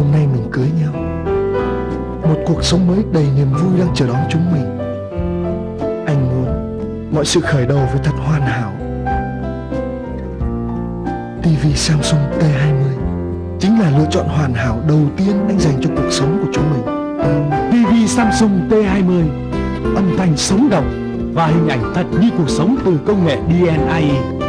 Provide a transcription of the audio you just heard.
Hôm nay mình cưới nhau. Một cuộc sống mới đầy niềm vui đang chờ đón chúng mình. Anh muốn mọi sự khởi đầu với thật hoàn hảo. TV Samsung T20 Chính là lựa chọn hoàn hảo đầu tiên anh dành cho cuộc sống của chúng mình. TV Samsung T20 Âm thanh sống động Và hình ảnh thật như cuộc sống từ công nghệ DNI